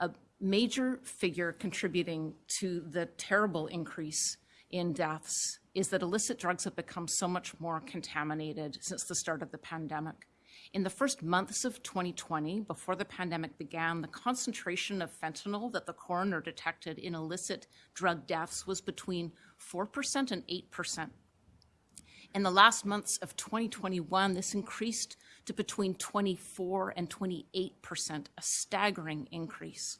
A major figure contributing to the terrible increase in deaths is that illicit drugs have become so much more contaminated since the start of the pandemic. In the first months of 2020, before the pandemic began, the concentration of fentanyl that the coroner detected in illicit drug deaths was between 4% and 8%. In the last months of 2021, this increased to between 24 and 28%, a staggering increase.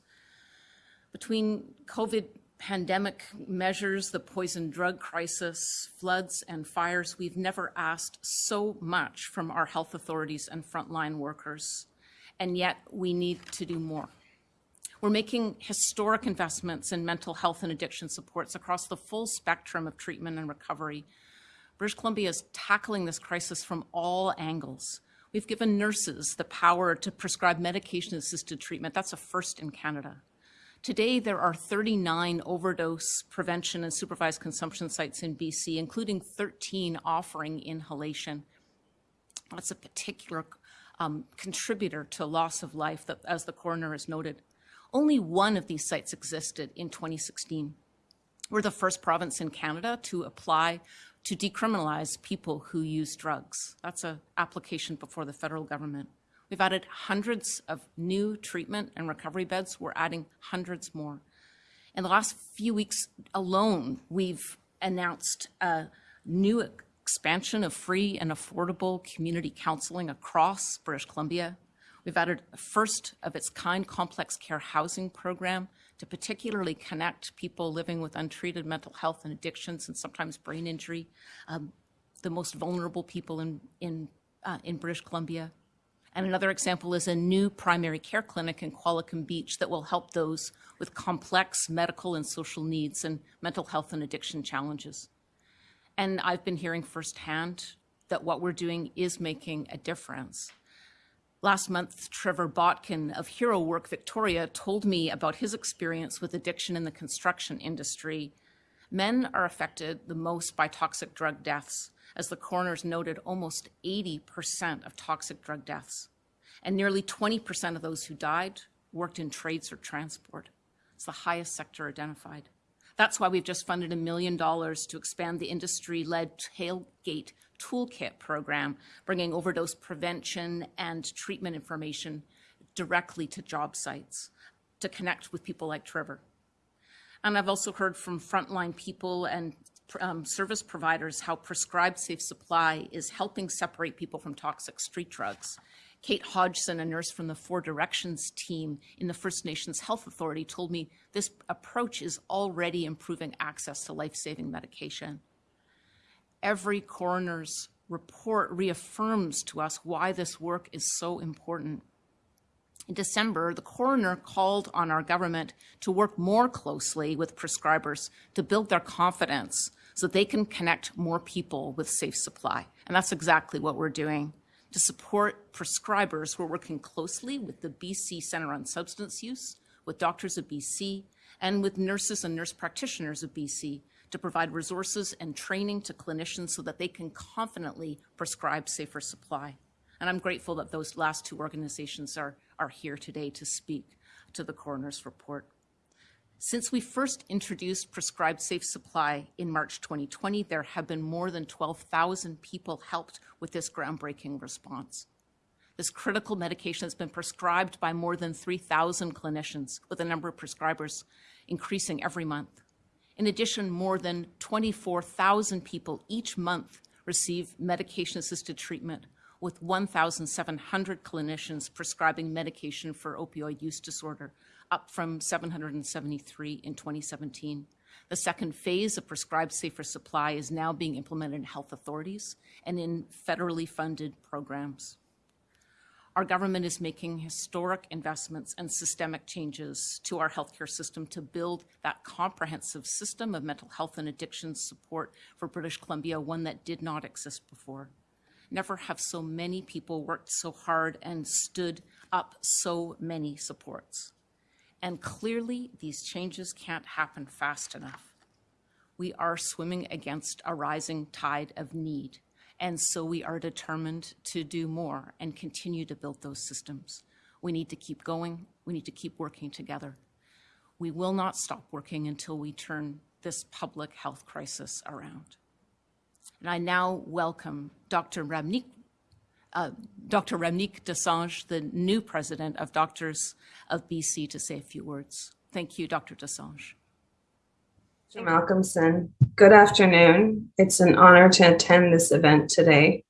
Between COVID pandemic measures, the poison drug crisis, floods, and fires, we've never asked so much from our health authorities and frontline workers, and yet we need to do more. We're making historic investments in mental health and addiction supports across the full spectrum of treatment and recovery. British Columbia is tackling this crisis from all angles. We've given nurses the power to prescribe medication-assisted treatment. That's a first in Canada. Today, there are 39 overdose prevention and supervised consumption sites in BC, including 13 offering inhalation. That's a particular um, contributor to loss of life, that, as the coroner has noted. Only one of these sites existed in 2016. We're the first province in Canada to apply to decriminalize people who use drugs. That's an application before the federal government. We've added hundreds of new treatment and recovery beds. We're adding hundreds more. In the last few weeks alone, we've announced a new expansion of free and affordable community counseling across British Columbia. We've added a first of its kind complex care housing program to particularly connect people living with untreated mental health and addictions and sometimes brain injury, um, the most vulnerable people in, in, uh, in British Columbia. And another example is a new primary care clinic in Qualicum Beach that will help those with complex medical and social needs and mental health and addiction challenges. And I've been hearing firsthand that what we're doing is making a difference. Last month, Trevor Botkin of Hero Work Victoria told me about his experience with addiction in the construction industry. Men are affected the most by toxic drug deaths, as the coroners noted, almost 80% of toxic drug deaths. And nearly 20% of those who died worked in trades or transport. It's the highest sector identified. That's why we've just funded a million dollars to expand the industry-led Tailgate Toolkit program, bringing overdose prevention and treatment information directly to job sites to connect with people like Trevor. And I've also heard from frontline people and um, service providers how prescribed safe supply is helping separate people from toxic street drugs. Kate Hodgson, a nurse from the Four Directions team in the First Nations Health Authority, told me this approach is already improving access to life-saving medication. Every coroner's report reaffirms to us why this work is so important. In December, the coroner called on our government to work more closely with prescribers to build their confidence so they can connect more people with safe supply. And that's exactly what we're doing. To support prescribers, we're working closely with the BC Centre on Substance Use, with Doctors of BC, and with nurses and nurse practitioners of BC to provide resources and training to clinicians so that they can confidently prescribe safer supply. And I'm grateful that those last two organizations are, are here today to speak to the coroner's report. Since we first introduced prescribed safe supply in March 2020, there have been more than 12,000 people helped with this groundbreaking response. This critical medication has been prescribed by more than 3,000 clinicians, with the number of prescribers increasing every month. In addition, more than 24,000 people each month receive medication-assisted treatment, with 1,700 clinicians prescribing medication for opioid use disorder, up from 773 in 2017. The second phase of prescribed safer supply is now being implemented in health authorities and in federally funded programs. Our government is making historic investments and systemic changes to our healthcare system to build that comprehensive system of mental health and addiction support for British Columbia, one that did not exist before. Never have so many people worked so hard and stood up so many supports. And clearly, these changes can't happen fast enough. We are swimming against a rising tide of need. And so we are determined to do more and continue to build those systems. We need to keep going. We need to keep working together. We will not stop working until we turn this public health crisis around. And I now welcome Dr. Ramneek, uh, Dr. Ramneek Dosanjh, the new president of Doctors of BC, to say a few words. Thank you, Dr. Dosanjh. Malcolmson. Good afternoon. It's an honor to attend this event today.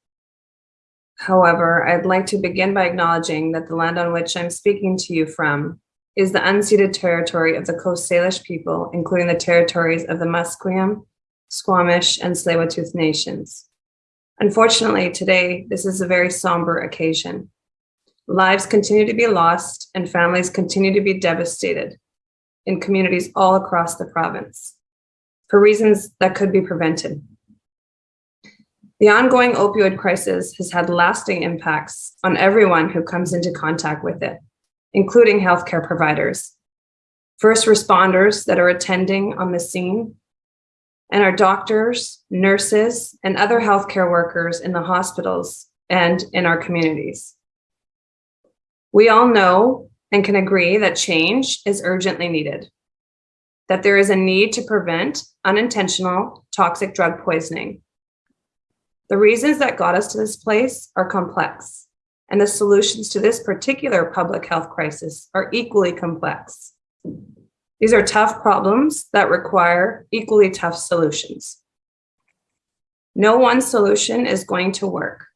However, I'd like to begin by acknowledging that the land on which I'm speaking to you from is the unceded territory of the Coast Salish people, including the territories of the Musqueam, Squamish, and Tsleil-Waututh nations. Unfortunately, today, this is a very somber occasion. Lives continue to be lost and families continue to be devastated in communities all across the province for reasons that could be prevented. The ongoing opioid crisis has had lasting impacts on everyone who comes into contact with it, including healthcare providers, first responders that are attending on the scene, and our doctors, nurses, and other healthcare workers in the hospitals and in our communities. We all know and can agree that change is urgently needed, that there is a need to prevent unintentional toxic drug poisoning. The reasons that got us to this place are complex, and the solutions to this particular public health crisis are equally complex. These are tough problems that require equally tough solutions. No one solution is going to work.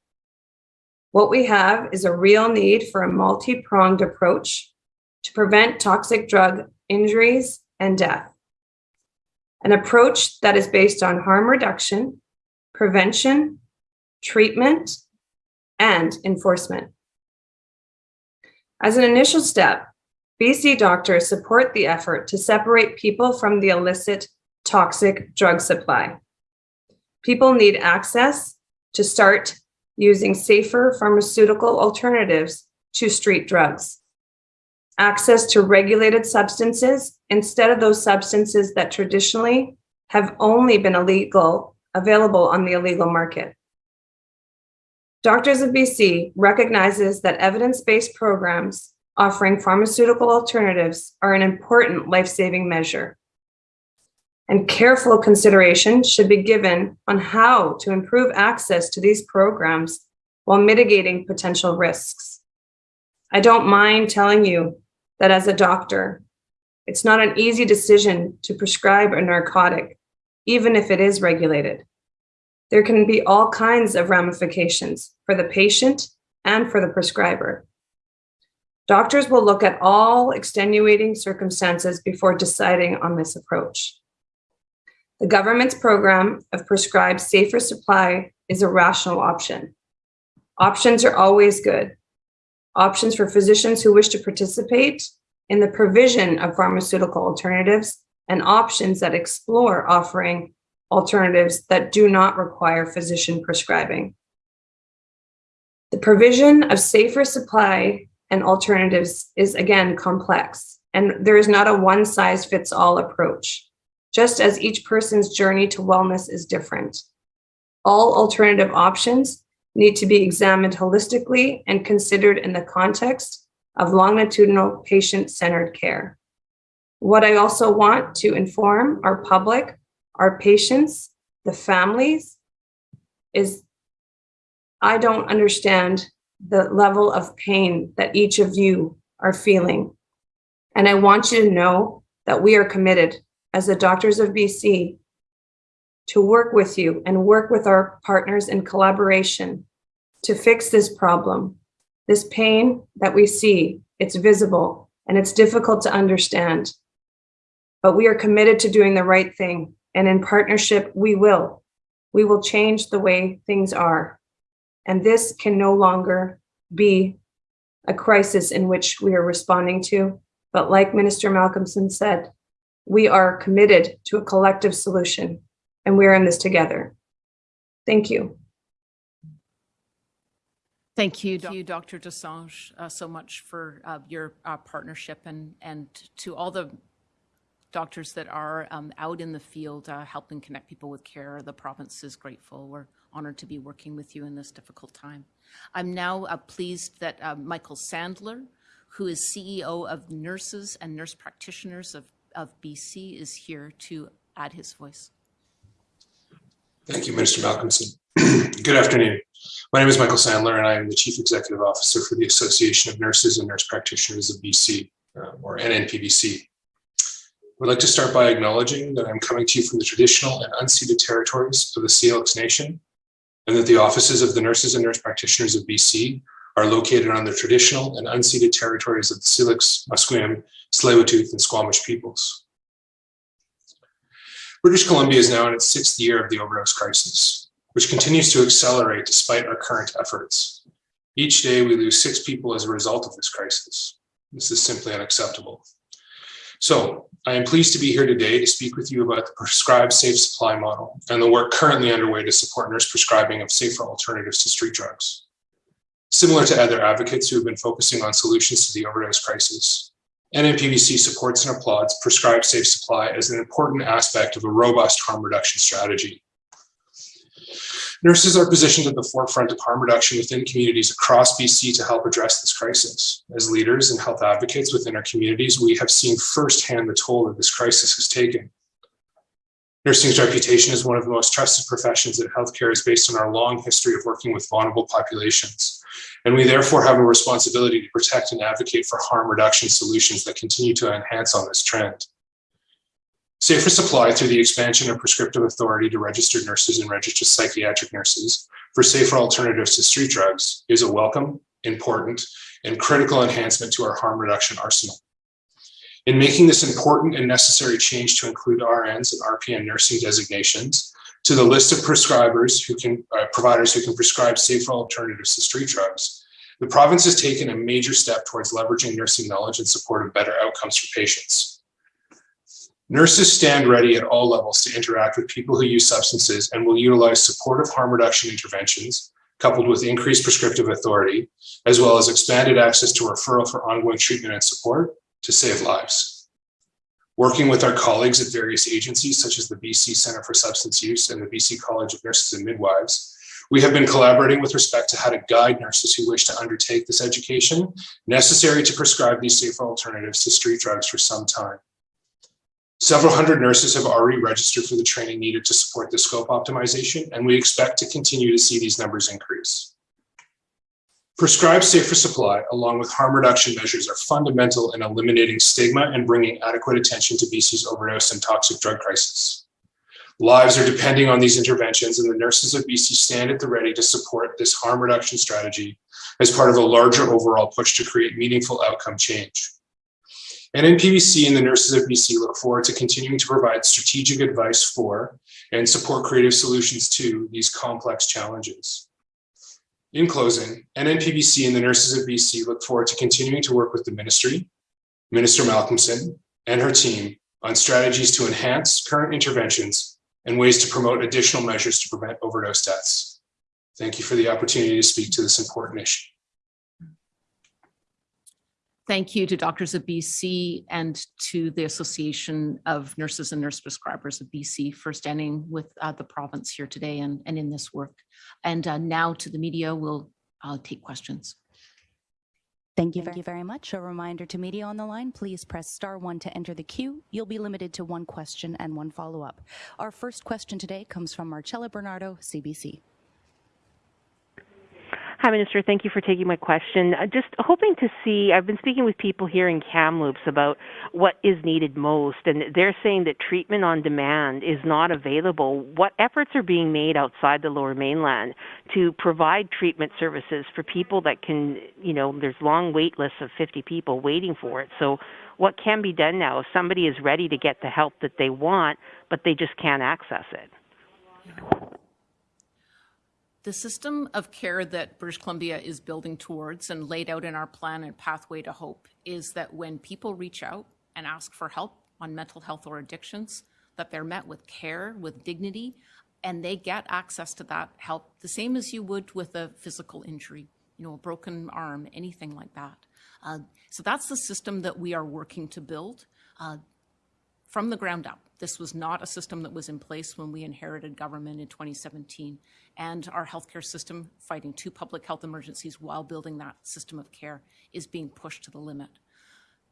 What we have is a real need for a multi-pronged approach to prevent toxic drug injuries and death. An approach that is based on harm reduction, prevention, treatment, and enforcement. As an initial step, BC doctors support the effort to separate people from the illicit toxic drug supply. People need access to start using safer pharmaceutical alternatives to street drugs. Access to regulated substances instead of those substances that traditionally have only been illegal, available on the illegal market. Doctors of BC recognizes that evidence-based programs offering pharmaceutical alternatives are an important life-saving measure. And careful consideration should be given on how to improve access to these programs while mitigating potential risks. I don't mind telling you that as a doctor, it's not an easy decision to prescribe a narcotic, even if it is regulated. There can be all kinds of ramifications for the patient and for the prescriber. Doctors will look at all extenuating circumstances before deciding on this approach. The government's program of prescribed safer supply is a rational option. Options are always good. Options for physicians who wish to participate in the provision of pharmaceutical alternatives and options that explore offering alternatives that do not require physician prescribing. The provision of safer supply and alternatives is again complex, and there is not a one size fits all approach, just as each person's journey to wellness is different. All alternative options need to be examined holistically and considered in the context of longitudinal patient-centered care. What I also want to inform our public, our patients, the families, is I don't understand the level of pain that each of you are feeling. And I want you to know that we are committed as the Doctors of BC to work with you and work with our partners in collaboration to fix this problem. This pain that we see, it's visible and it's difficult to understand. But we are committed to doing the right thing. And in partnership, we will. We will change the way things are. And this can no longer be a crisis in which we are responding to. But like Minister Malcolmson said, we are committed to a collective solution and we're in this together. Thank you. Thank you, Thank you Dr. Dosanjh, uh, so much for uh, your uh, partnership and, and to all the doctors that are um, out in the field uh, helping connect people with care. The province is grateful. We're honored to be working with you in this difficult time. I'm now uh, pleased that uh, Michael Sandler, who is CEO of Nurses and Nurse Practitioners of, of BC, is here to add his voice. Thank you, Minister Malcolmson. Good afternoon. My name is Michael Sandler, and I am the Chief Executive Officer for the Association of Nurses and Nurse Practitioners of BC, uh, or NNPBC. We'd like to start by acknowledging that I'm coming to you from the traditional and unceded territories of the Syilx Nation, and that the offices of the Nurses and Nurse Practitioners of BC are located on the traditional and unceded territories of the Syilx, Musqueam, Tsleil-Waututh, and Squamish peoples. British Columbia is now in its sixth year of the overdose crisis, which continues to accelerate despite our current efforts. Each day we lose six people as a result of this crisis. This is simply unacceptable. So I am pleased to be here today to speak with you about the prescribed safe supply model and the work currently underway to support nurse prescribing of safer alternatives to street drugs. Similar to other advocates who have been focusing on solutions to the overdose crisis, NNPBC supports and applauds prescribed safe supply as an important aspect of a robust harm reduction strategy. Nurses are positioned at the forefront of harm reduction within communities across BC to help address this crisis. As leaders and health advocates within our communities, we have seen firsthand the toll that this crisis has taken. Nursing's reputation as one of the most trusted professions in healthcare is based on our long history of working with vulnerable populations. And we therefore have a responsibility to protect and advocate for harm reduction solutions that continue to enhance on this trend. Safer supply through the expansion of prescriptive authority to registered nurses and registered psychiatric nurses for safer alternatives to street drugs is a welcome, important, and critical enhancement to our harm reduction arsenal. In making this important and necessary change to include RNs and RPN nursing designations to the list of prescribers who can, uh, providers who can prescribe safer alternatives to street drugs, the province has taken a major step towards leveraging nursing knowledge in support of better outcomes for patients. Nurses stand ready at all levels to interact with people who use substances and will utilize supportive harm reduction interventions coupled with increased prescriptive authority, as well as expanded access to referral for ongoing treatment and support to save lives. Working with our colleagues at various agencies such as the BC Centre for Substance Use and the BC College of Nurses and Midwives, we have been collaborating with respect to how to guide nurses who wish to undertake this education necessary to prescribe these safer alternatives to street drugs for some time. Several hundred nurses have already registered for the training needed to support the scope optimization, and we expect to continue to see these numbers increase. Prescribed safer supply, along with harm reduction measures, are fundamental in eliminating stigma and bringing adequate attention to BC's overdose and toxic drug crisis. Lives are depending on these interventions, and the nurses of BC stand at the ready to support this harm reduction strategy as part of a larger overall push to create meaningful outcome change. NNPBC and the nurses of BC look forward to continuing to provide strategic advice for and support creative solutions to these complex challenges. In closing, NNPBC and the nurses of BC look forward to continuing to work with the ministry, Minister Malcolmson, and her team on strategies to enhance current interventions and ways to promote additional measures to prevent overdose deaths. Thank you for the opportunity to speak to this important issue. Thank you to Doctors of BC and to the Association of Nurses and Nurse Prescribers of BC for standing with uh, the province here today and, and in this work. And uh, now to the media, we'll uh, take questions. Thank you, Thank you very much. A reminder to media on the line, please press star one to enter the queue. You'll be limited to one question and one follow-up. Our first question today comes from Marcella Bernardo, CBC. Hi, Minister. Thank you for taking my question. Uh, just hoping to see, I've been speaking with people here in Kamloops about what is needed most, and they're saying that treatment on demand is not available. What efforts are being made outside the lower mainland to provide treatment services for people that can, you know, there's long wait lists of 50 people waiting for it. So, what can be done now if somebody is ready to get the help that they want, but they just can't access it? The system of care that British Columbia is building towards and laid out in our plan and pathway to hope is that when people reach out and ask for help on mental health or addictions, that they're met with care, with dignity, and they get access to that help the same as you would with a physical injury, you know, a broken arm, anything like that. Uh, so that's the system that we are working to build. Uh, from the ground up. This was not a system that was in place when we inherited government in 2017. And our healthcare system, fighting two public health emergencies while building that system of care, is being pushed to the limit.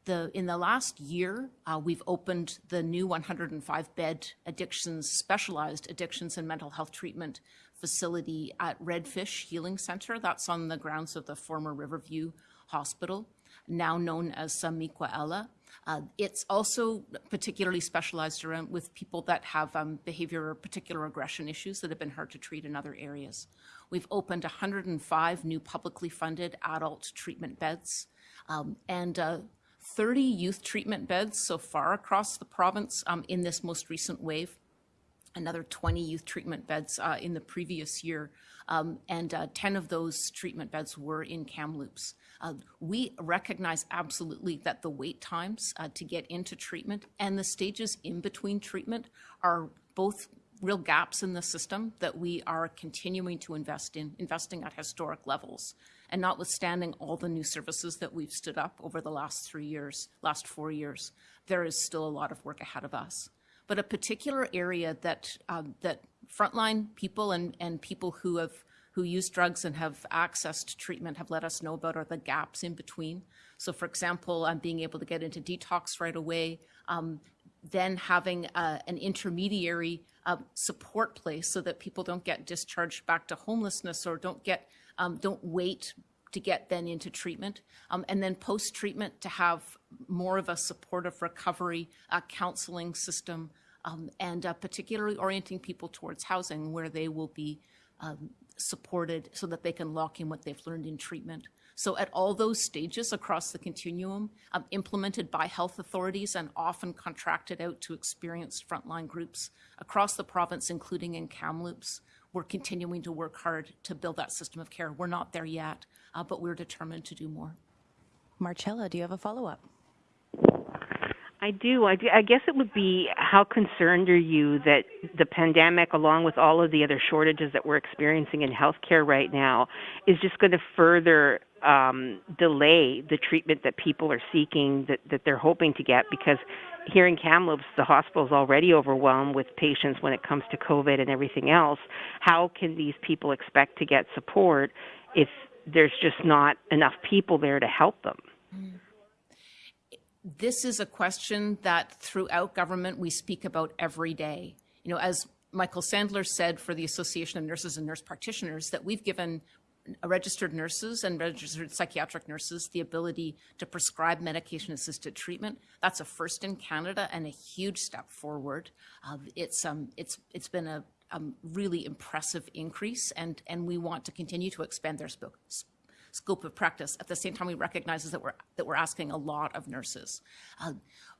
The, in the last year, uh, we've opened the new 105-bed addictions, specialized addictions and mental health treatment facility at Redfish Healing Center. That's on the grounds of the former Riverview Hospital, now known as Miquaela. Uh, it's also particularly specialized around with people that have um, behavior or particular aggression issues that have been hard to treat in other areas. We've opened 105 new publicly funded adult treatment beds um, and uh, 30 youth treatment beds so far across the province um, in this most recent wave. Another 20 youth treatment beds uh, in the previous year, um, and uh, 10 of those treatment beds were in Kamloops. Uh, we recognize absolutely that the wait times uh, to get into treatment and the stages in between treatment are both real gaps in the system that we are continuing to invest in, investing at historic levels. And notwithstanding all the new services that we've stood up over the last three years, last four years, there is still a lot of work ahead of us. But a particular area that um, that frontline people and, and people who have who use drugs and have access to treatment have let us know about are the gaps in between. So, for example, um, being able to get into detox right away, um, then having uh, an intermediary uh, support place so that people don't get discharged back to homelessness or don't get um, don't wait to get then into treatment, um, and then post treatment to have more of a supportive recovery uh, counseling system, um, and uh, particularly orienting people towards housing where they will be um, supported so that they can lock in what they've learned in treatment. So at all those stages across the continuum, um, implemented by health authorities and often contracted out to experienced frontline groups across the province, including in Kamloops, we're continuing to work hard to build that system of care. We're not there yet, uh, but we're determined to do more. Marcella, do you have a follow-up? I do. I do. I guess it would be how concerned are you that the pandemic, along with all of the other shortages that we're experiencing in healthcare right now, is just going to further um, delay the treatment that people are seeking, that, that they're hoping to get? Because here in Kamloops, the hospital is already overwhelmed with patients when it comes to COVID and everything else. How can these people expect to get support if there's just not enough people there to help them? This is a question that throughout government we speak about every day. You know, as Michael Sandler said for the Association of Nurses and Nurse Practitioners, that we've given registered nurses and registered psychiatric nurses the ability to prescribe medication assisted treatment. That's a first in Canada and a huge step forward. Uh, it's, um, it's, it's been a um, really impressive increase, and, and we want to continue to expand their scope, scope of practice. At the same time, we recognize that we're, that we're asking a lot of nurses. Uh,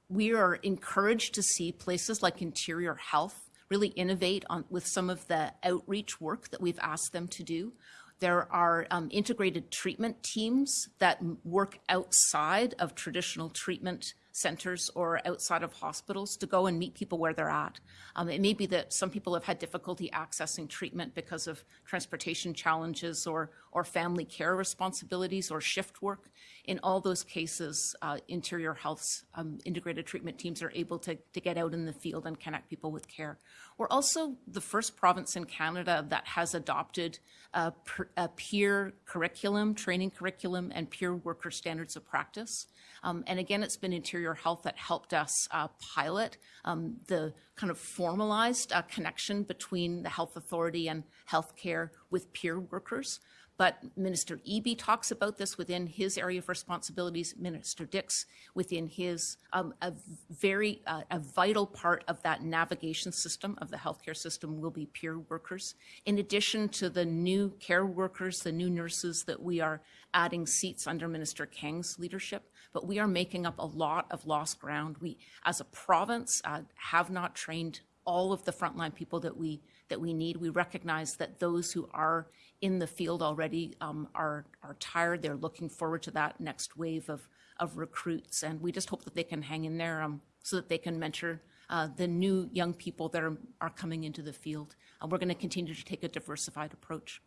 we are encouraged to see places like Interior Health really innovate on with some of the outreach work that we've asked them to do. There are um, integrated treatment teams that work outside of traditional treatment centers or outside of hospitals to go and meet people where they're at. Um, it may be that some people have had difficulty accessing treatment because of transportation challenges or, or family care responsibilities or shift work. In all those cases, uh, Interior Health's um, integrated treatment teams are able to, to get out in the field and connect people with care. We're also the first province in Canada that has adopted a, a peer curriculum, training curriculum, and peer worker standards of practice. Um, and again, it's been Interior Health that helped us uh, pilot um, the kind of formalized uh, connection between the health authority and healthcare with peer workers. But Minister Eby talks about this within his area of responsibilities, Minister Dix within his, um, a very, uh, a vital part of that navigation system of the healthcare system will be peer workers. In addition to the new care workers, the new nurses that we are adding seats under Minister Kang's leadership, but we are making up a lot of lost ground. We, as a province, uh, have not trained all of the frontline people that we that we need. We recognize that those who are in the field already um, are are tired. They're looking forward to that next wave of of recruits, and we just hope that they can hang in there um, so that they can mentor uh, the new young people that are, are coming into the field. Uh, we're going to continue to take a diversified approach.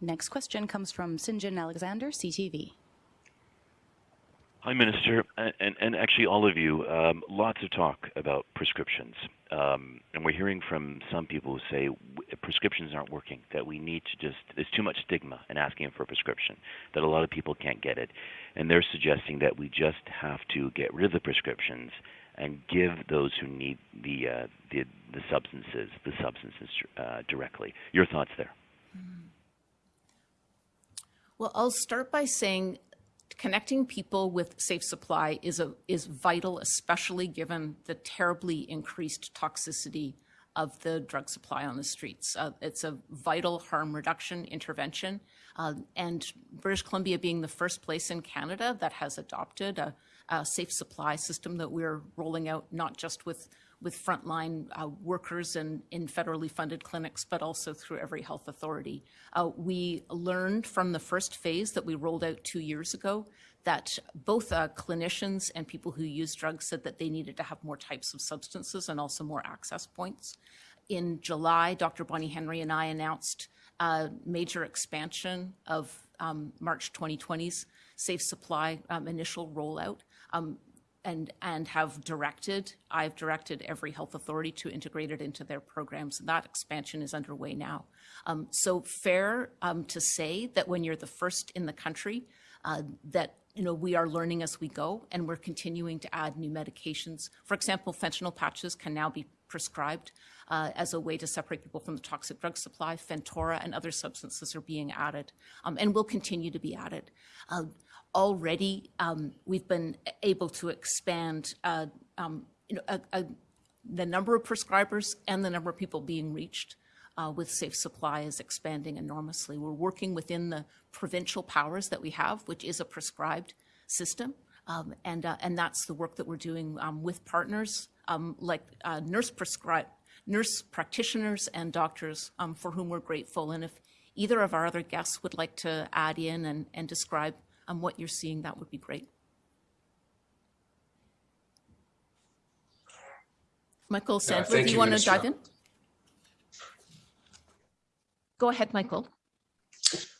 Next question comes from St. John Alexander, CTV. Hi, Minister, and, and, actually all of you. Um, lots of talk about prescriptions, um, and we're hearing from some people who say prescriptions aren't working. That we need to just there's too much stigma in asking for a prescription. That a lot of people can't get it, and they're suggesting that we just have to get rid of the prescriptions and give those who need the uh, the, the substances the substances uh, directly. Your thoughts there? Well, I'll start by saying connecting people with safe supply is a is vital, especially given the terribly increased toxicity of the drug supply on the streets. Uh, it's a vital harm reduction intervention, uh, and British Columbia being the first place in Canada that has adopted a, a safe supply system that we're rolling out, not just with with frontline uh, workers and in federally funded clinics, but also through every health authority. Uh, we learned from the first phase that we rolled out two years ago that both uh, clinicians and people who use drugs said that they needed to have more types of substances and also more access points. In July, Dr. Bonnie Henry and I announced a major expansion of um, March 2020's safe supply um, initial rollout. Um, and, and have directed, I've directed every health authority to integrate it into their programs. And that expansion is underway now. Um, so fair um, to say that when you're the first in the country, uh, that you know we are learning as we go, and we're continuing to add new medications. For example, fentanyl patches can now be prescribed uh, as a way to separate people from the toxic drug supply. Fentora and other substances are being added, um, and will continue to be added. Uh, already um, we've been able to expand uh, um, a, a, the number of prescribers and the number of people being reached uh, with safe supply is expanding enormously. We're working within the provincial powers that we have, which is a prescribed system. Um, and, uh, and that's the work that we're doing um, with partners um, like uh, nurse prescribe, nurse practitioners and doctors um, for whom we're grateful. And if either of our other guests would like to add in and, and describe um, what you're seeing, that would be great. Michael Sandler, do you you, want to dive in? Go ahead, Michael.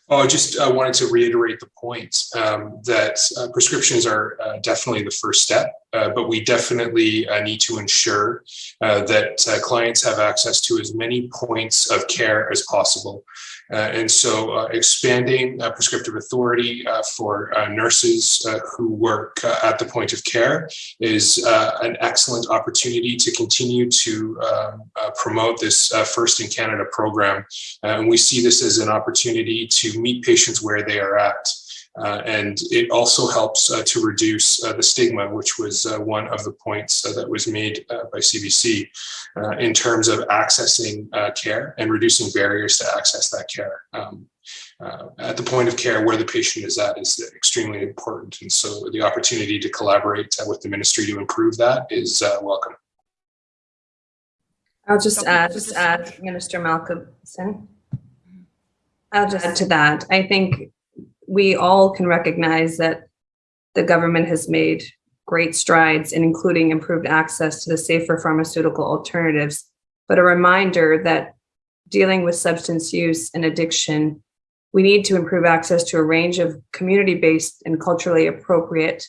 Oh, I just uh, wanted to reiterate the point um, that uh, prescriptions are uh, definitely the first step, uh, but we definitely uh, need to ensure uh, that uh, clients have access to as many points of care as possible. Uh, and so expanding prescriptive authority for nurses who work at the point of care is an excellent opportunity to continue to um, promote this First in Canada program. And we see this as an opportunity to meet patients where they are at. Uh, and it also helps uh, to reduce uh, the stigma, which was uh, one of the points uh, that was made uh, by CBC uh, in terms of accessing uh, care and reducing barriers to access that care. Um, uh, at the point of care where the patient is at is extremely important. And so the opportunity to collaborate uh, with the ministry to improve that is uh, welcome. I'll just Dr. add, just add, Minister Malcolmson. I'll just add to that. I think we all can recognize that the government has made great strides in including improved access to the safer pharmaceutical alternatives. But a reminder that dealing with substance use and addiction, we need to improve access to a range of community-based and culturally appropriate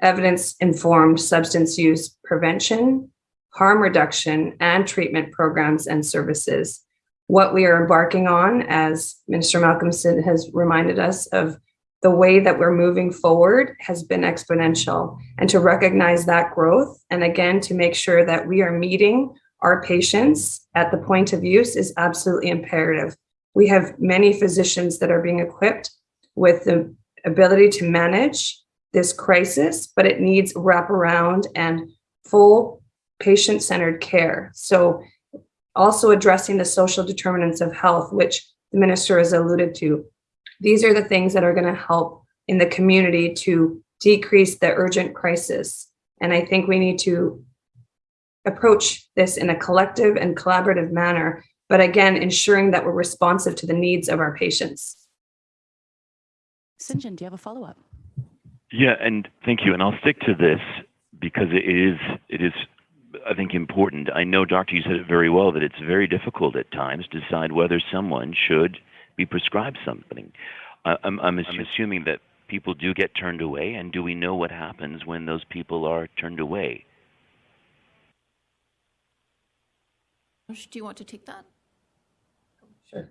evidence-informed substance use prevention, harm reduction, and treatment programs and services. What we are embarking on, as Minister Malcolmson has reminded us of, the way that we're moving forward has been exponential. And to recognize that growth, and again, to make sure that we are meeting our patients at the point of use is absolutely imperative. We have many physicians that are being equipped with the ability to manage this crisis, but it needs wraparound and full patient-centered care. So also addressing the social determinants of health, which the minister has alluded to. These are the things that are going to help in the community to decrease the urgent crisis. And I think we need to approach this in a collective and collaborative manner, but again, ensuring that we're responsive to the needs of our patients. St. John, do you have a follow-up? Yeah, and thank you. And I'll stick to this because it is it is I think important. I know, Doctor, you said it very well that it's very difficult at times to decide whether someone should be prescribed something. I, I'm, I'm assuming that people do get turned away, and do we know what happens when those people are turned away? Do you want to take that? Sure.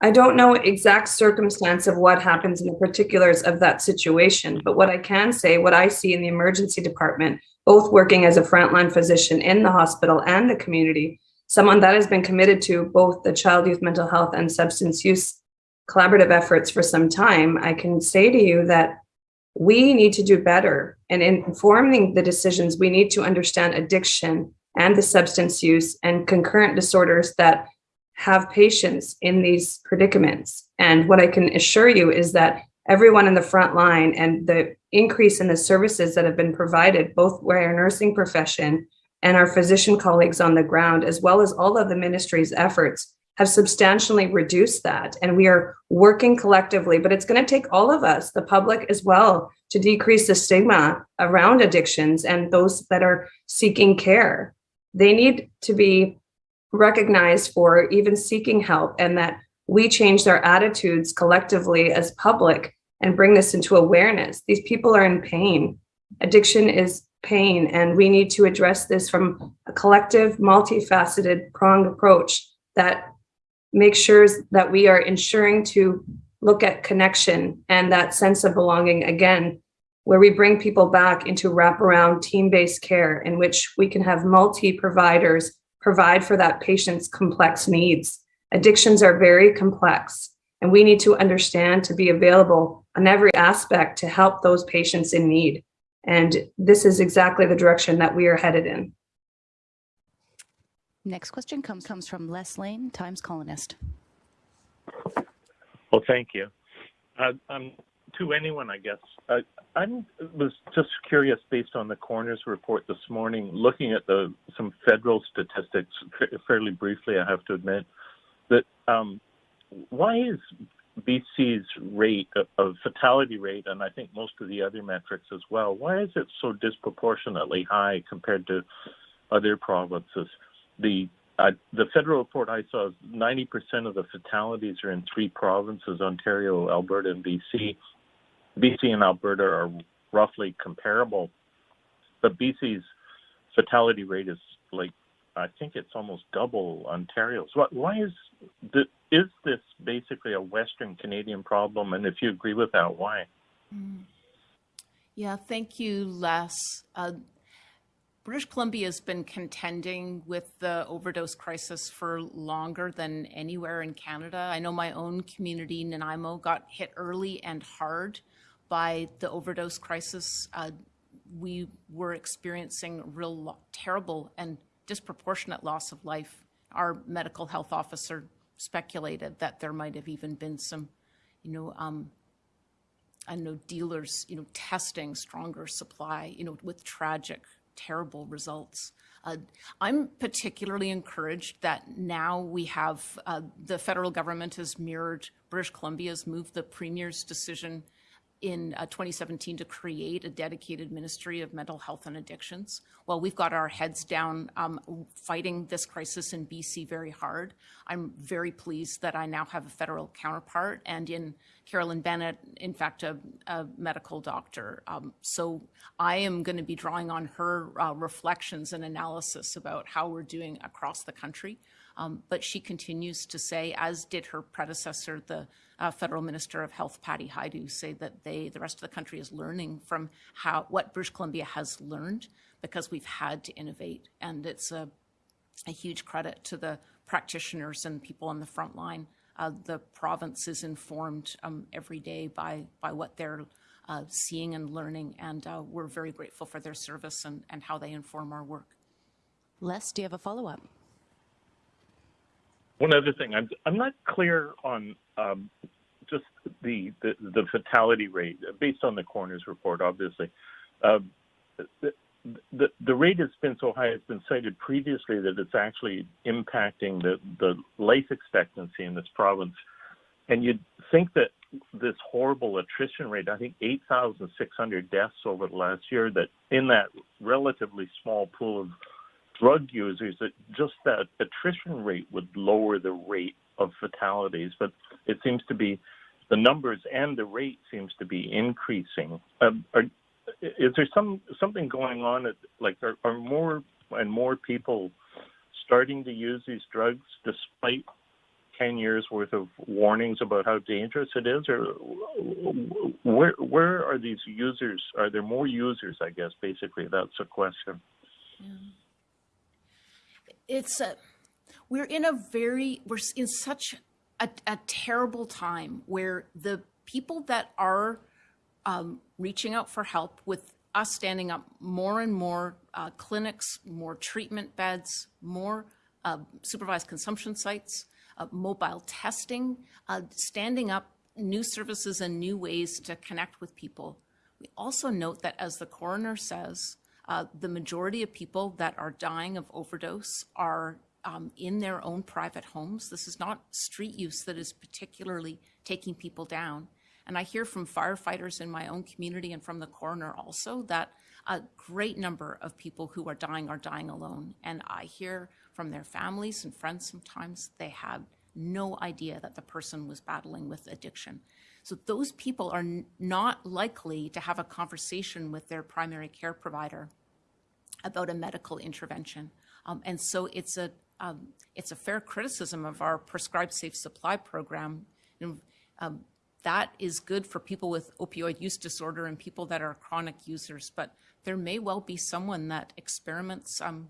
I don't know exact circumstance of what happens in the particulars of that situation, but what I can say, what I see in the emergency department, both working as a frontline physician in the hospital and the community, someone that has been committed to both the child youth mental health and substance use collaborative efforts for some time, I can say to you that we need to do better. And in informing the decisions, we need to understand addiction and the substance use and concurrent disorders that have patients in these predicaments. And what I can assure you is that everyone in the front line and the increase in the services that have been provided, both by our nursing profession and our physician colleagues on the ground, as well as all of the ministry's efforts, have substantially reduced that. And we are working collectively, but it's going to take all of us, the public as well, to decrease the stigma around addictions and those that are seeking care. They need to be recognized for even seeking help and that we change their attitudes collectively as public and bring this into awareness. These people are in pain. Addiction is pain, and we need to address this from a collective, multifaceted, pronged approach that makes sure that we are ensuring to look at connection and that sense of belonging again, where we bring people back into wraparound team-based care in which we can have multi-providers provide for that patient's complex needs. Addictions are very complex, and we need to understand to be available on every aspect to help those patients in need. And this is exactly the direction that we are headed in. Next question comes, comes from Les Leyne, Times Colonist. Well, thank you. Uh, um, to anyone, I guess. Uh, I was just curious, based on the coroner's report this morning, looking at the some federal statistics fairly briefly. I have to admit that um, why is BC's rate of fatality rate, and I think most of the other metrics as well, why is it so disproportionately high compared to other provinces? The uh, the federal report I saw is 90% of the fatalities are in three provinces Ontario, Alberta, and BC. BC and Alberta are roughly comparable, but BC's fatality rate is like I think it's almost double Ontario's. What, why is the, is this basically a Western Canadian problem? And if you agree with that, why? Mm. Yeah, thank you, Les. Uh, British Columbia has been contending with the overdose crisis for longer than anywhere in Canada. I know my own community, Nanaimo, got hit early and hard by the overdose crisis. Uh, we were experiencing real terrible and disproportionate loss of life. Our medical health officer speculated that there might have even been some, you know, um, I know dealers, you know, testing stronger supply, you know, with tragic terrible results. Uh, I'm particularly encouraged that now we have uh, the federal government has mirrored British Columbia's move the premier's decision in uh, 2017 to create a dedicated ministry of mental health and addictions. Well, we've got our heads down um, fighting this crisis in BC very hard. I'm very pleased that I now have a federal counterpart and in Carolyn Bennett, in fact, a, a medical doctor. Um, so I am going to be drawing on her uh, reflections and analysis about how we're doing across the country. Um, but she continues to say, as did her predecessor, the uh, federal minister of health, Patty Hajdu, say that they, the rest of the country is learning from how what British Columbia has learned because we've had to innovate. And it's a, a huge credit to the practitioners and people on the front line. Uh, the province is informed um, every day by, by what they're uh, seeing and learning, and uh, we're very grateful for their service and, and how they inform our work. Les, do you have a follow-up? One other thing, I'm I'm not clear on um, just the, the, the fatality rate based on the coroner's report. Obviously, uh, the, the rate has been so high. It's been cited previously that it's actually impacting the the life expectancy in this province. And you'd think that this horrible attrition rate, I think 8,600 deaths over the last year, that in that relatively small pool of drug users that just that attrition rate would lower the rate of fatalities, but it seems to be the numbers and the rate seems to be increasing. Um, are, is there some something going on? At, like, are, are more and more people starting to use these drugs despite 10 years worth of warnings about how dangerous it is or where where are these users are there more users i guess basically that's a question yeah. it's a we're in a very we're in such a, a terrible time where the people that are um, reaching out for help with us standing up more and more uh, clinics more treatment beds more uh, supervised consumption sites uh, mobile testing uh, standing up new services and new ways to connect with people we also note that as the coroner says uh, the majority of people that are dying of overdose are um, in their own private homes. This is not street use that is particularly taking people down. And I hear from firefighters in my own community and from the coroner also that a great number of people who are dying are dying alone. And I hear from their families and friends sometimes they have no idea that the person was battling with addiction. So those people are not likely to have a conversation with their primary care provider about a medical intervention. Um, and so it's a um, it's a fair criticism of our prescribed safe supply program. Know, um, that is good for people with opioid use disorder and people that are chronic users, but there may well be someone that experiments. Um,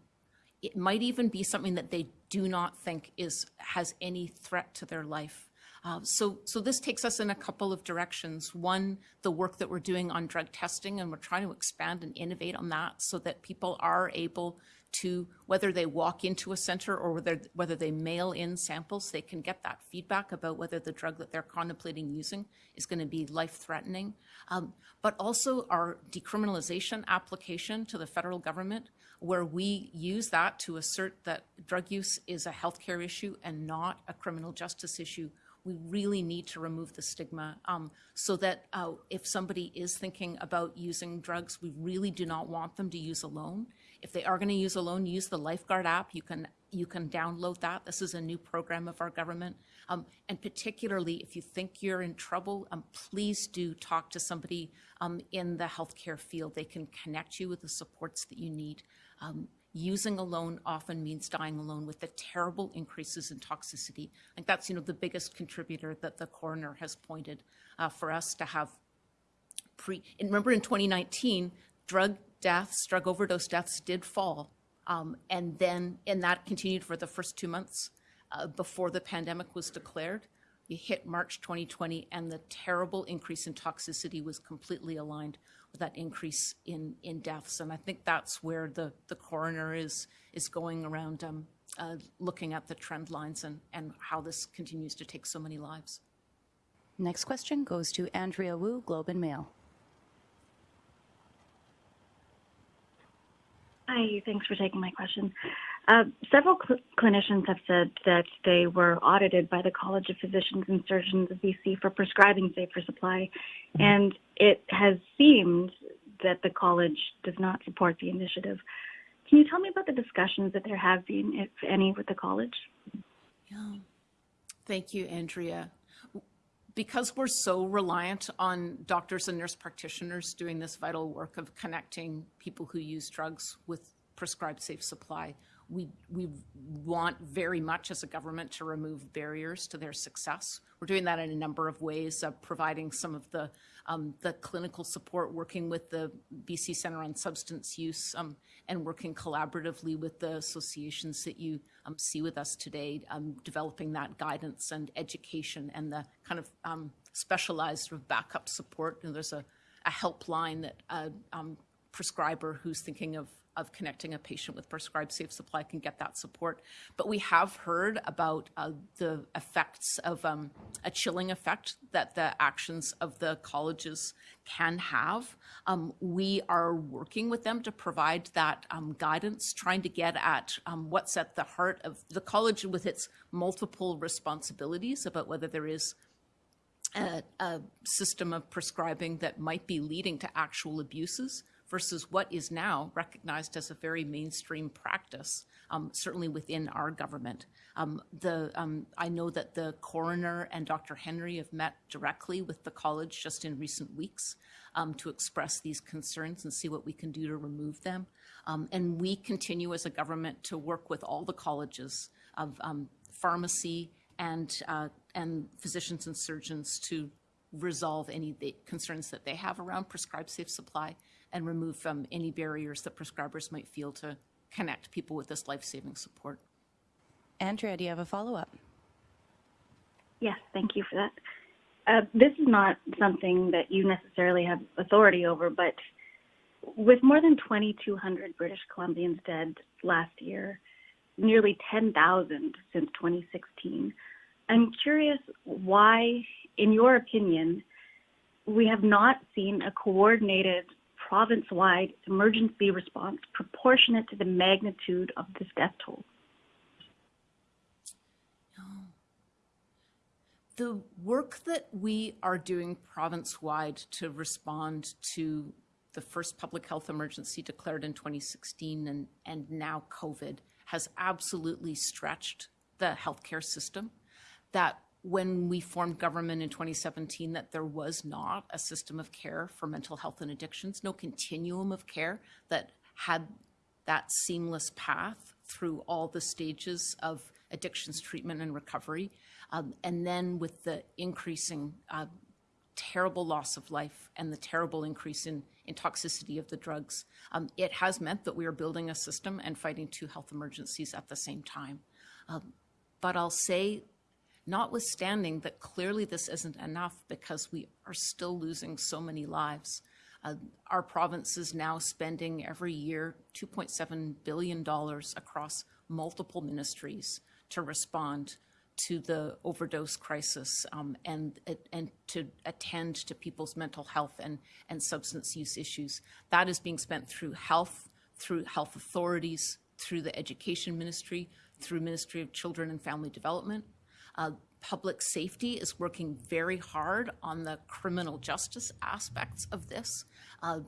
it might even be something that they do not think is has any threat to their life. Uh, so, so this takes us in a couple of directions. One, the work that we're doing on drug testing, and we're trying to expand and innovate on that so that people are able to, whether they walk into a center or whether, whether they mail in samples, they can get that feedback about whether the drug that they're contemplating using is going to be life-threatening. Um, but also our decriminalization application to the federal government, where we use that to assert that drug use is a healthcare issue and not a criminal justice issue we really need to remove the stigma um, so that uh, if somebody is thinking about using drugs, we really do not want them to use alone. If they are going to use alone, use the Lifeguard app. You can you can download that. This is a new program of our government. Um, and particularly if you think you're in trouble, um, please do talk to somebody um, in the healthcare field. They can connect you with the supports that you need. Um, using alone often means dying alone with the terrible increases in toxicity. Think that's, you know, the biggest contributor that the coroner has pointed uh, for us to have pre, and remember in 2019, drug deaths, drug overdose deaths did fall. Um, and then, and that continued for the first two months uh, before the pandemic was declared. You hit March 2020 and the terrible increase in toxicity was completely aligned with that increase in, in deaths. And I think that's where the, the coroner is, is going around um, uh, looking at the trend lines and, and how this continues to take so many lives. Next question goes to Andrea Woo, Globe and Mail. Hi, thanks for taking my question. Uh, several cl- clinicians have said that they were audited by the College of Physicians and Surgeons of BC for prescribing safer supply, and it has seemed that the college does not support the initiative. Can you tell me about the discussions that there have been, if any, with the college? Yeah. Thank you, Andrea. Because we're so reliant on doctors and nurse practitioners doing this vital work of connecting people who use drugs with prescribed safe supply, we, we want very much as a government to remove barriers to their success. We're doing that in a number of ways, uh, providing some of the, um, the clinical support, working with the BC Centre on Substance Use, um, and working collaboratively with the associations that you um, see with us today, um, developing that guidance and education and the kind of um, specialized backup support. Know, there's a, a helpline that um, prescriber who's thinking of of connecting a patient with prescribed safe supply can get that support. But we have heard about uh, the effects of um, a chilling effect that the actions of the colleges can have. Um, we are working with them to provide that um, guidance, trying to get at um, what's at the heart of the college with its multiple responsibilities about whether there is a, a system of prescribing that might be leading to actual abuses versus what is now recognized as a very mainstream practice, um, certainly within our government. Um, the, um, I know that the coroner and Dr. Henry have met directly with the college just in recent weeks um, to express these concerns and see what we can do to remove them. Um, and we continue as a government to work with all the colleges of um, pharmacy and, uh, and physicians and surgeons to resolve any the concerns that they have around prescribed safe supply and remove from any barriers that prescribers might feel to connect people with this life-saving support. Andrea, do you have a follow-up? Yes, thank you for that. Uh, this is not something that you necessarily have authority over, but with more than 2,200 British Columbians dead last year, nearly 10,000 since 2016, I'm curious why, in your opinion, we have not seen a coordinated province-wide emergency response proportionate to the magnitude of this death toll. The work that we are doing province-wide to respond to the first public health emergency declared in 2016 and, and now COVID has absolutely stretched the healthcare system. That when we formed government in 2017 that there was not a system of care for mental health and addictions, no continuum of care that had that seamless path through all the stages of addictions treatment and recovery. Um, and then with the increasing uh, terrible loss of life and the terrible increase in, in toxicity of the drugs, um, it has meant that we are building a system and fighting two health emergencies at the same time. Um, but I'll say notwithstanding that clearly this isn't enough because we are still losing so many lives. Uh, our province is now spending every year $2.7 billion across multiple ministries to respond to the overdose crisis um, and, and to attend to people's mental health and, and substance use issues. That is being spent through health, through health authorities, through the education ministry, through Ministry of Children and Family Development. Uh, public safety is working very hard on the criminal justice aspects of this, uh,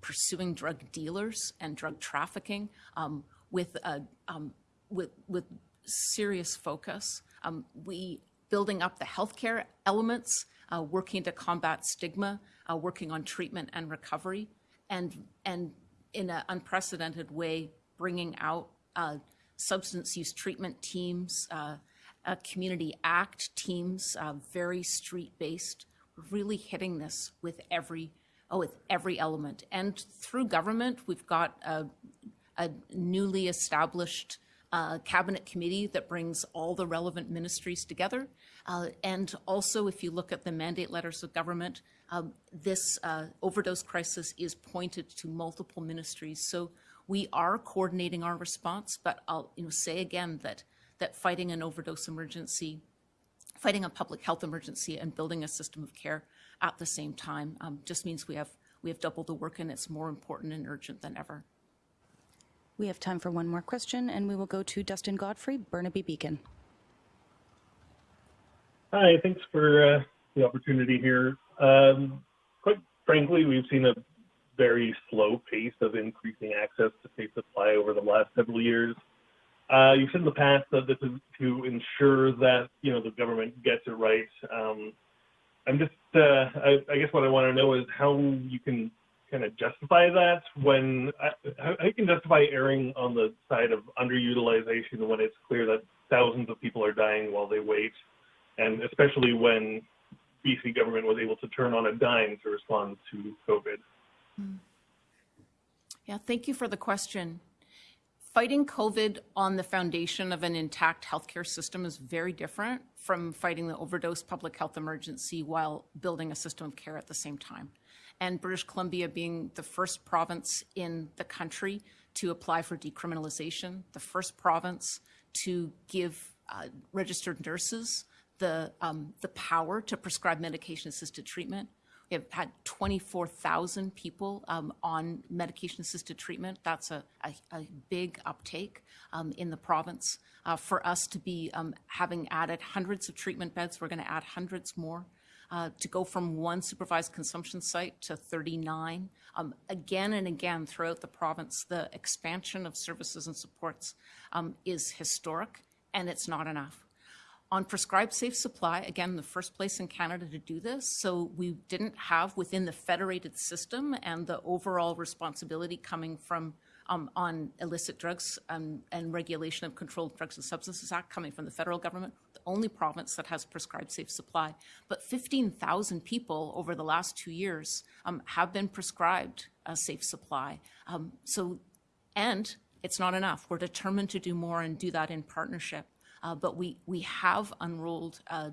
pursuing drug dealers and drug trafficking um, with, uh, um, with, with serious focus. Um, we building up the healthcare elements, uh, working to combat stigma, uh, working on treatment and recovery, and and in an unprecedented way, bringing out uh, substance use treatment teams, uh, community act teams, uh, very street based. We're really hitting this with every oh with every element, and through government, we've got a, a newly established uh, cabinet committee that brings all the relevant ministries together. Uh, and also, if you look at the mandate letters of government, um, this uh, overdose crisis is pointed to multiple ministries. So we are coordinating our response, but I'll you know, say again that, that fighting an overdose emergency, fighting a public health emergency and building a system of care at the same time um, just means we have, we have double the work and it's more important and urgent than ever. We have time for one more question, and we will go to Dustin Godfrey, Burnaby Beacon. Hi, thanks for uh, the opportunity here. Um, quite frankly, we've seen a very slow pace of increasing access to safe supply over the last several years. Uh, you've said in the past that this is to ensure that you know the government gets it right. Um, I'm just, uh, I, guess what I want to know is how you can kind of justify that when how, how you can justify erring on the side of underutilization when it's clear that thousands of people are dying while they wait, and especially when BC government was able to turn on a dime to respond to COVID. Yeah, thank you for the question. Fighting COVID on the foundation of an intact healthcare system is very different from fighting the overdose public health emergency while building a system of care at the same time. And British Columbia being the first province in the country to apply for decriminalization, the first province to give uh, registered nurses the, um, the power to prescribe medication-assisted treatment, we have had 24,000 people um, on medication-assisted treatment. That's a, a, a big uptake um, in the province. Uh, for us to be um, having added hundreds of treatment beds, we're going to add hundreds more. uh, to go from one supervised consumption site to 39. Um, again and again throughout the province, the expansion of services and supports um, is historic, and it's not enough. On prescribed safe supply, again, the first place in Canada to do this. So we didn't have within the federated system and the overall responsibility coming from um, on illicit drugs and, and regulation of Controlled Drugs and Substances Act coming from the federal government, the only province that has prescribed safe supply. But 15,000 people over the last two years um, have been prescribed a safe supply. Um, so, and it's not enough. We're determined to do more and do that in partnership. Uh, but we, we have unrolled, uh,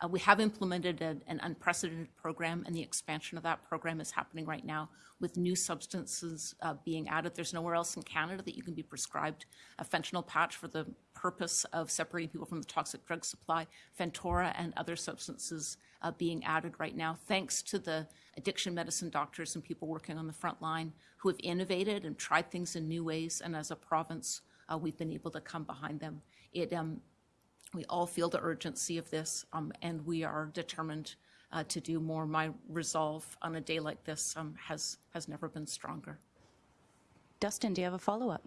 uh, we have implemented a, an unprecedented program, and the expansion of that program is happening right now with new substances being added. There's nowhere else in Canada that you can be prescribed a fentanyl patch for the purpose of separating people from the toxic drug supply, Fentora and other substances uh, being added right now, thanks to the addiction medicine doctors and people working on the front line who have innovated and tried things in new ways. And as a province, uh, we've been able to come behind them. It, um, we all feel the urgency of this, um, and we are determined uh, to do more. My resolve on a day like this um, has has never been stronger. Dustin, do you have a follow-up?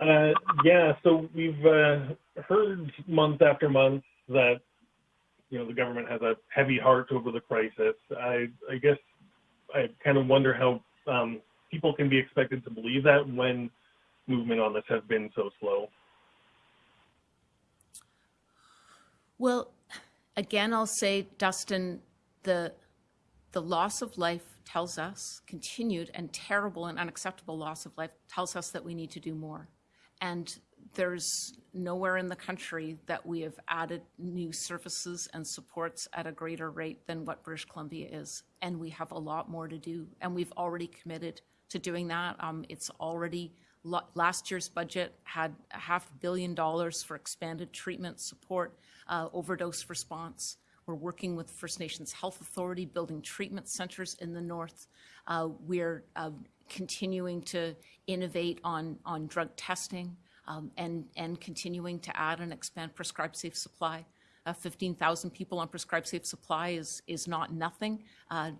Uh, yeah, so we've uh, heard month after month that you know the government has a heavy heart over the crisis. I, I guess I kind of wonder how um, people can be expected to believe that when movement on this has been so slow. Well, again, I'll say, Dustin, the the loss of life tells us continued and terrible and unacceptable loss of life tells us that we need to do more. And there's nowhere in the country that we have added new services and supports at a greater rate than what British Columbia is. And we have a lot more to do. And we've already committed to doing that. Um, it's already last year's budget had a half billion dollars for expanded treatment support, uh, overdose response. We're working with First Nations Health Authority, building treatment centers in the north. Uh, we're uh, continuing to innovate on, on drug testing um, and, and continuing to add and expand prescribed safe supply. Uh, 15,000 people on prescribed safe supply is, is not nothing. Uh,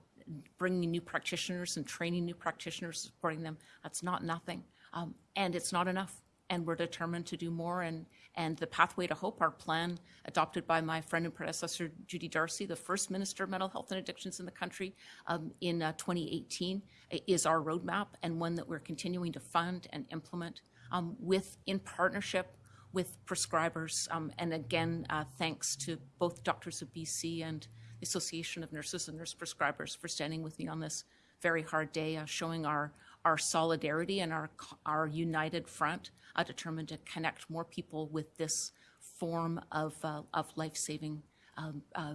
bringing new practitioners and training new practitioners, supporting them, that's not nothing. Um, and it's not enough. And we're determined to do more. And, and the Pathway to Hope, our plan adopted by my friend and predecessor, Judy Darcy, the first Minister of Mental Health and Addictions in the country um, in uh, 2018, is our roadmap and one that we're continuing to fund and implement um, with in partnership with prescribers. Um, and again, uh, thanks to both Doctors of BC and the Association of Nurses and Nurse Prescribers for standing with me on this very hard day, uh, showing our our solidarity and our, our united front, uh, determined to connect more people with this form of, uh, of life-saving um, uh,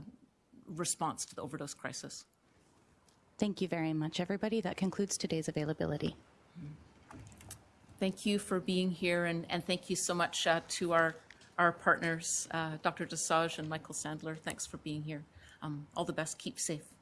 response to the overdose crisis. Thank you very much, everybody. That concludes today's availability. Thank you for being here, and, and thank you so much uh, to our, our partners, uh, Dr. Dosanjh and Michael Sandler. Thanks for being here. Um, all the best. Keep safe.